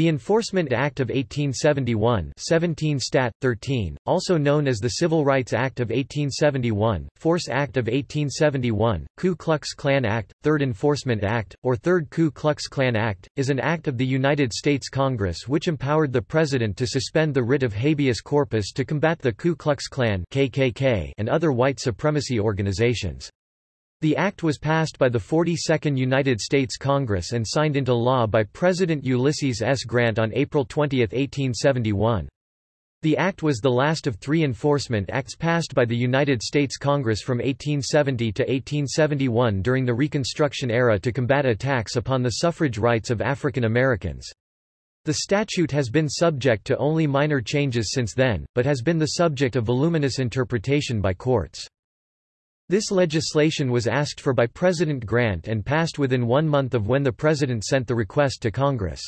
The Enforcement Act of 1871 17 Stat. 13, also known as the Civil Rights Act of 1871, Force Act of 1871, Ku Klux Klan Act, Third Enforcement Act, or Third Ku Klux Klan Act, is an act of the United States Congress which empowered the President to suspend the writ of habeas corpus to combat the Ku Klux Klan KKK and other white supremacy organizations. The act was passed by the 42nd United States Congress and signed into law by President Ulysses S. Grant on April 20, 1871. The act was the last of three enforcement acts passed by the United States Congress from 1870 to 1871 during the Reconstruction era to combat attacks upon the suffrage rights of African Americans. The statute has been subject to only minor changes since then, but has been the subject of voluminous interpretation by courts. This legislation was asked for by President Grant and passed within one month of when the President sent the request to Congress.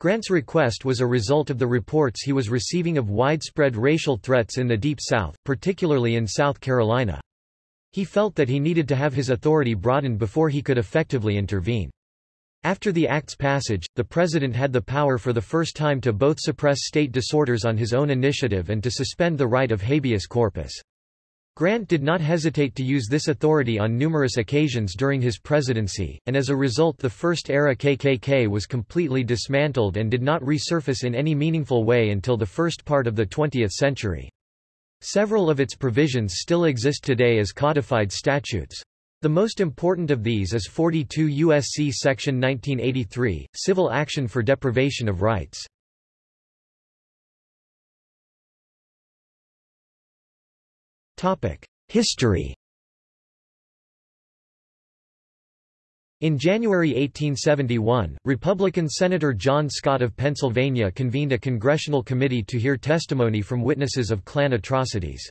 Grant's request was a result of the reports he was receiving of widespread racial threats in the Deep South, particularly in South Carolina. He felt that he needed to have his authority broadened before he could effectively intervene. After the Act's passage, the President had the power for the first time to both suppress state disorders on his own initiative and to suspend the right of habeas corpus. Grant did not hesitate to use this authority on numerous occasions during his presidency, and as a result the first-era KKK was completely dismantled and did not resurface in any meaningful way until the first part of the 20th century. Several of its provisions still exist today as codified statutes. The most important of these is 42 U.S.C. Section 1983, Civil Action for Deprivation of Rights. History In January 1871, Republican Senator John Scott of Pennsylvania convened a congressional committee to hear testimony from witnesses of Klan atrocities.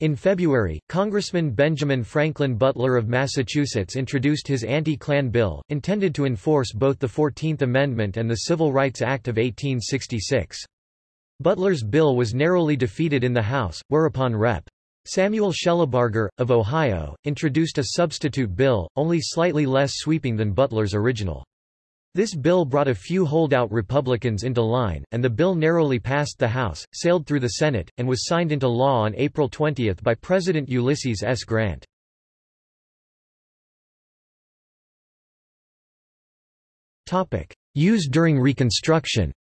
In February, Congressman Benjamin Franklin Butler of Massachusetts introduced his anti-Klan bill, intended to enforce both the Fourteenth Amendment and the Civil Rights Act of 1866. Butler's bill was narrowly defeated in the House, whereupon Rep. Samuel Shellabarger, of Ohio, introduced a substitute bill, only slightly less sweeping than Butler's original. This bill brought a few holdout Republicans into line, and the bill narrowly passed the House, sailed through the Senate, and was signed into law on April 20 by President Ulysses S. Grant. Used during Reconstruction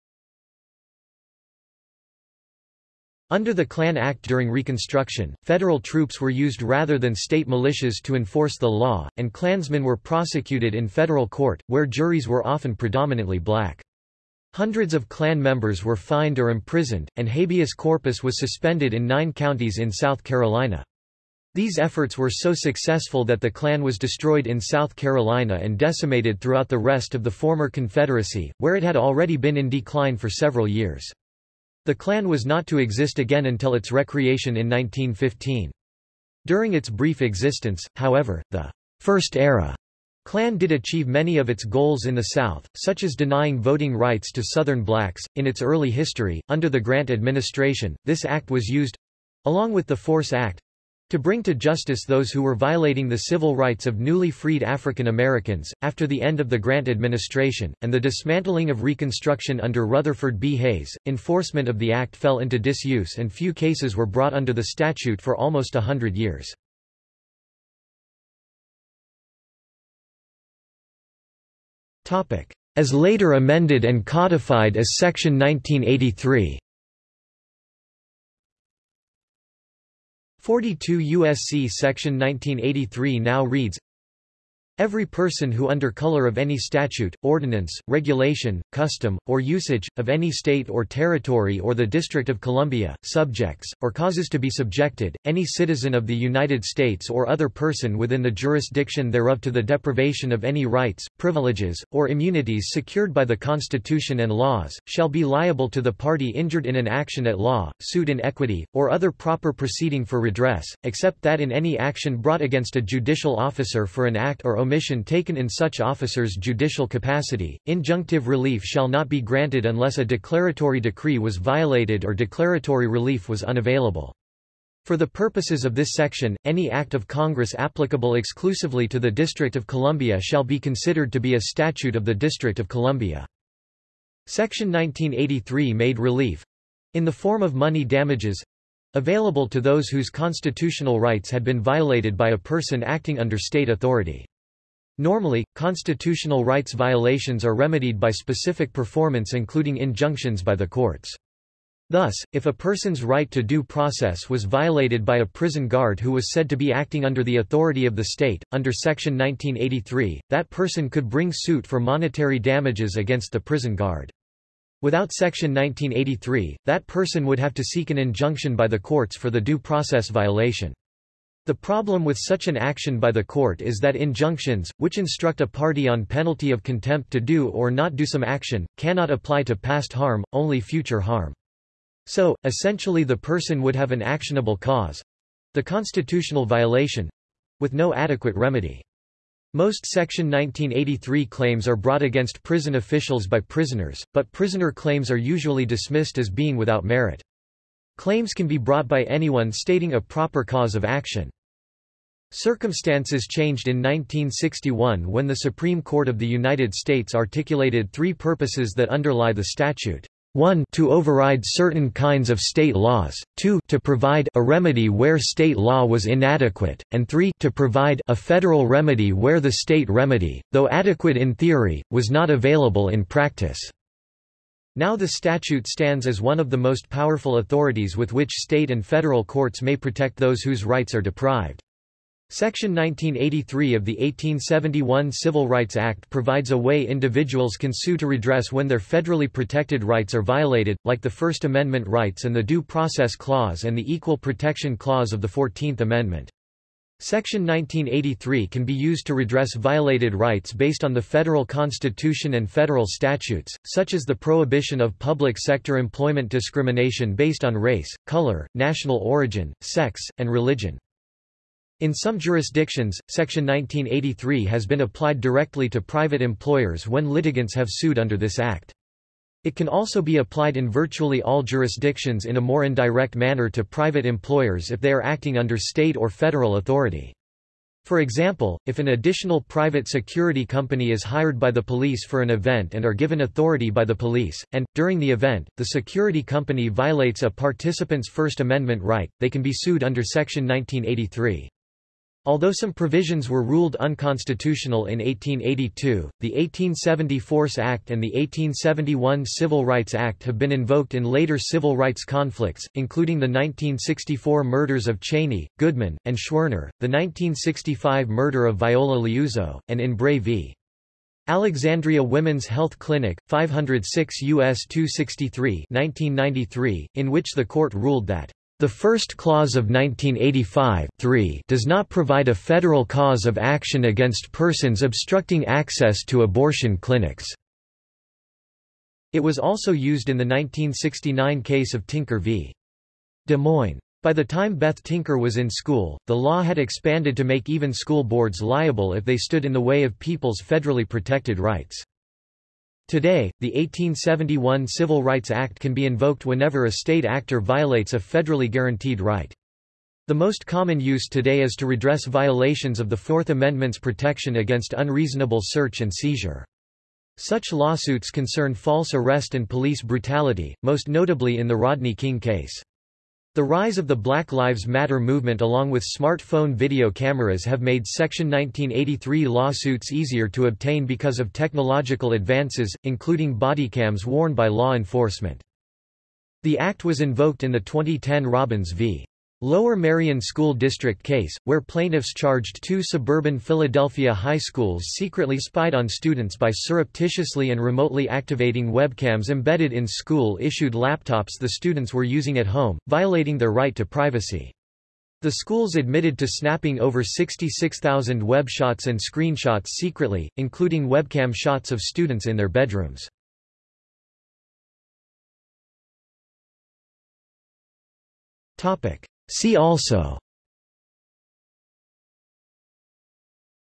Under the Klan Act during Reconstruction, federal troops were used rather than state militias to enforce the law, and Klansmen were prosecuted in federal court, where juries were often predominantly black. Hundreds of Klan members were fined or imprisoned, and habeas corpus was suspended in nine counties in South Carolina. These efforts were so successful that the Klan was destroyed in South Carolina and decimated throughout the rest of the former Confederacy, where it had already been in decline for several years. The Klan was not to exist again until its recreation in 1915. During its brief existence, however, the First Era Klan did achieve many of its goals in the South, such as denying voting rights to Southern blacks. In its early history, under the Grant administration, this act was used along with the Force Act to bring to justice those who were violating the civil rights of newly freed African Americans, after the end of the Grant administration, and the dismantling of Reconstruction under Rutherford B. Hayes, enforcement of the act fell into disuse and few cases were brought under the statute for almost a hundred years. As later amended and codified as Section 1983 42 U.S.C. Section 1983 now reads, Every person who under color of any statute, ordinance, regulation, custom, or usage, of any state or territory or the District of Columbia, subjects, or causes to be subjected, any citizen of the United States or other person within the jurisdiction thereof to the deprivation of any rights, privileges, or immunities secured by the Constitution and laws, shall be liable to the party injured in an action at law, suit in equity, or other proper proceeding for redress, except that in any action brought against a judicial officer for an act or omission taken in such officer's judicial capacity, injunctive relief shall not be granted unless a declaratory decree was violated or declaratory relief was unavailable. For the purposes of this section, any act of Congress applicable exclusively to the District of Columbia shall be considered to be a statute of the District of Columbia. Section 1983 made relief—in the form of money damages—available to those whose constitutional rights had been violated by a person acting under state authority. Normally, constitutional rights violations are remedied by specific performance including injunctions by the courts. Thus, if a person's right to due process was violated by a prison guard who was said to be acting under the authority of the state, under Section 1983, that person could bring suit for monetary damages against the prison guard. Without Section 1983, that person would have to seek an injunction by the courts for the due process violation. The problem with such an action by the court is that injunctions, which instruct a party on penalty of contempt to do or not do some action, cannot apply to past harm, only future harm. So, essentially the person would have an actionable cause—the constitutional violation—with no adequate remedy. Most Section 1983 claims are brought against prison officials by prisoners, but prisoner claims are usually dismissed as being without merit. Claims can be brought by anyone stating a proper cause of action. Circumstances changed in 1961 when the Supreme Court of the United States articulated three purposes that underlie the statute. 1 to override certain kinds of state laws, 2 to provide a remedy where state law was inadequate, and 3 to provide a federal remedy where the state remedy, though adequate in theory, was not available in practice. Now the statute stands as one of the most powerful authorities with which state and federal courts may protect those whose rights are deprived. Section 1983 of the 1871 Civil Rights Act provides a way individuals can sue to redress when their federally protected rights are violated, like the First Amendment rights and the Due Process Clause and the Equal Protection Clause of the Fourteenth Amendment. Section 1983 can be used to redress violated rights based on the federal constitution and federal statutes, such as the prohibition of public sector employment discrimination based on race, color, national origin, sex, and religion. In some jurisdictions, Section 1983 has been applied directly to private employers when litigants have sued under this act. It can also be applied in virtually all jurisdictions in a more indirect manner to private employers if they are acting under state or federal authority. For example, if an additional private security company is hired by the police for an event and are given authority by the police, and, during the event, the security company violates a participant's First Amendment right, they can be sued under Section 1983. Although some provisions were ruled unconstitutional in 1882, the 1870 Force Act and the 1871 Civil Rights Act have been invoked in later civil rights conflicts, including the 1964 murders of Chaney, Goodman, and Schwerner, the 1965 murder of Viola Liuzzo, and in Bray v. Alexandria Women's Health Clinic, 506 U.S. 263 1993, in which the court ruled that the first clause of 1985 does not provide a federal cause of action against persons obstructing access to abortion clinics. It was also used in the 1969 case of Tinker v. Des Moines. By the time Beth Tinker was in school, the law had expanded to make even school boards liable if they stood in the way of people's federally protected rights. Today, the 1871 Civil Rights Act can be invoked whenever a state actor violates a federally guaranteed right. The most common use today is to redress violations of the Fourth Amendment's protection against unreasonable search and seizure. Such lawsuits concern false arrest and police brutality, most notably in the Rodney King case. The rise of the Black Lives Matter movement along with smartphone video cameras have made Section 1983 lawsuits easier to obtain because of technological advances, including bodycams worn by law enforcement. The act was invoked in the 2010 Robbins v. Lower Merion School District case, where plaintiffs charged two suburban Philadelphia high schools secretly spied on students by surreptitiously and remotely activating webcams embedded in school-issued laptops the students were using at home, violating their right to privacy. The schools admitted to snapping over 66,000 web shots and screenshots secretly, including webcam shots of students in their bedrooms. Topic. See also.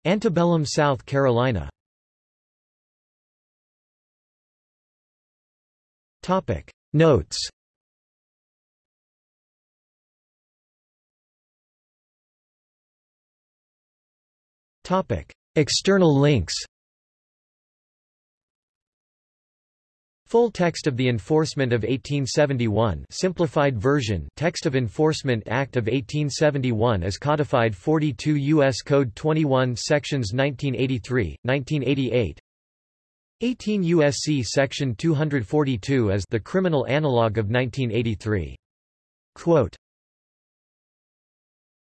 Antebellum South Carolina. Topic. Notes. Topic. External links Full text of the Enforcement of 1871 simplified version Text of Enforcement Act of 1871 as codified 42 U.S. Code 21 Sections 1983, 1988 18 U.S.C. Section 242 as the criminal analog of 1983. Quote,